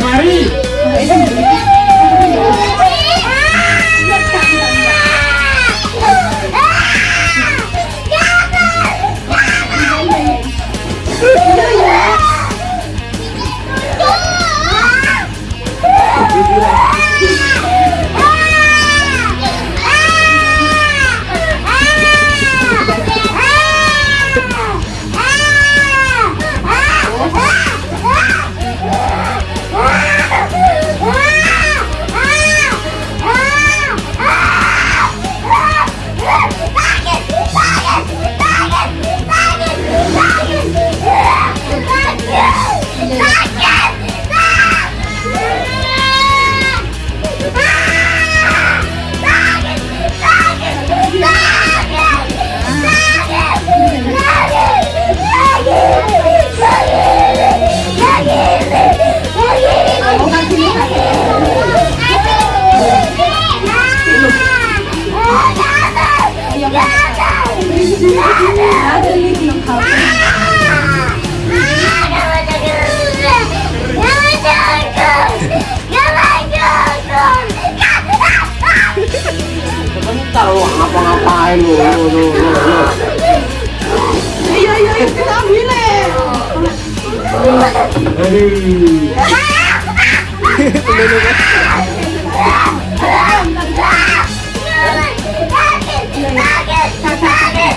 Mari. Tumulong ka. Bakit?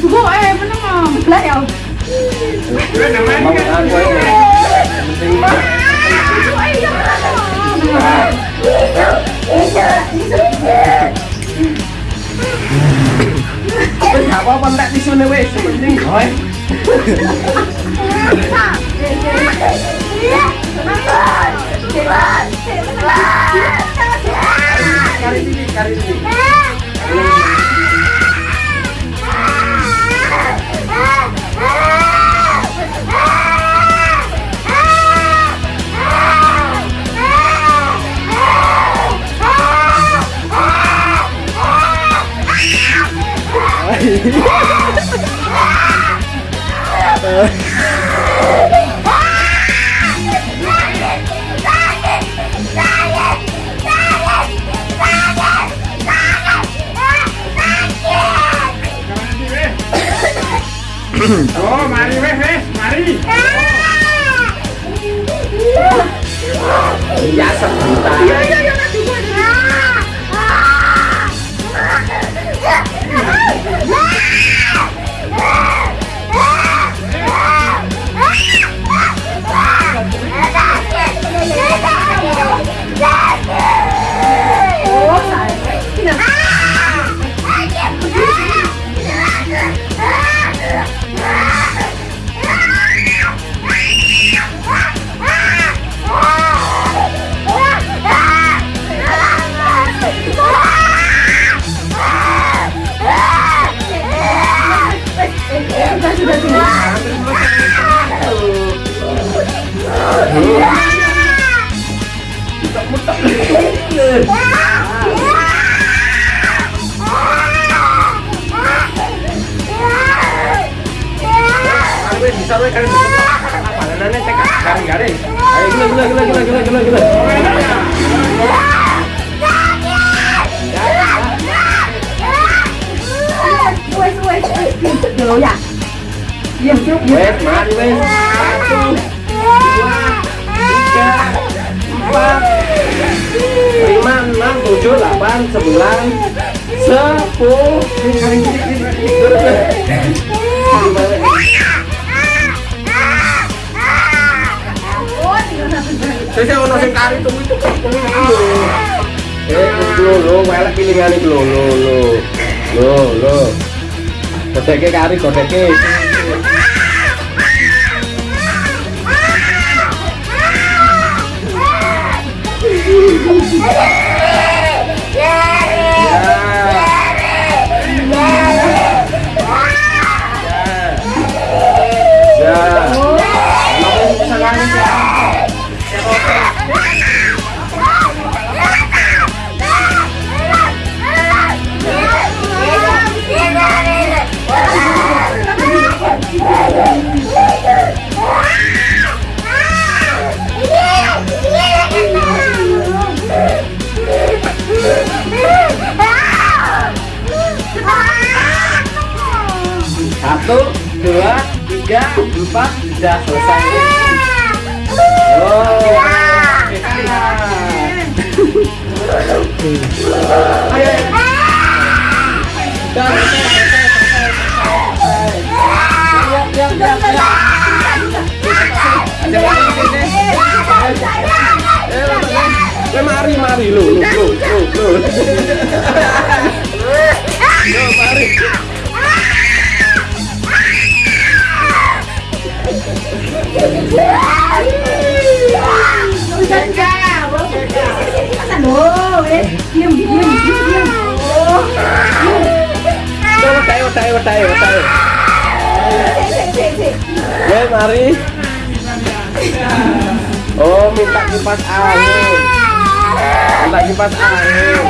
죽어 에 맨날 그래요 Bây giờ bao bắn đạn đi xuống nơi về, xuống bên đinh khỏi Chị ơi! Chị ơi! Titik. Oh, mari weh weh, mari. Ya sebentar. Iya Oh yeah ya. Diam. Wes mari. Satu, dua, tiga, empat, lima, enam, tujuh, delapan, sembilan, sepuluh. Saya ono kari tunggu itu itu. Eh, lo lo, lo lo lo lo lo. Kodeke kari kodeke. Yeah! Satu, dua, tiga, empat, sudah selesai. Mari, mari, lu, lu, lu, lu, lu. Lu, mari. Ya, mari. Oh, minta kipas angin. Minta kipas angin.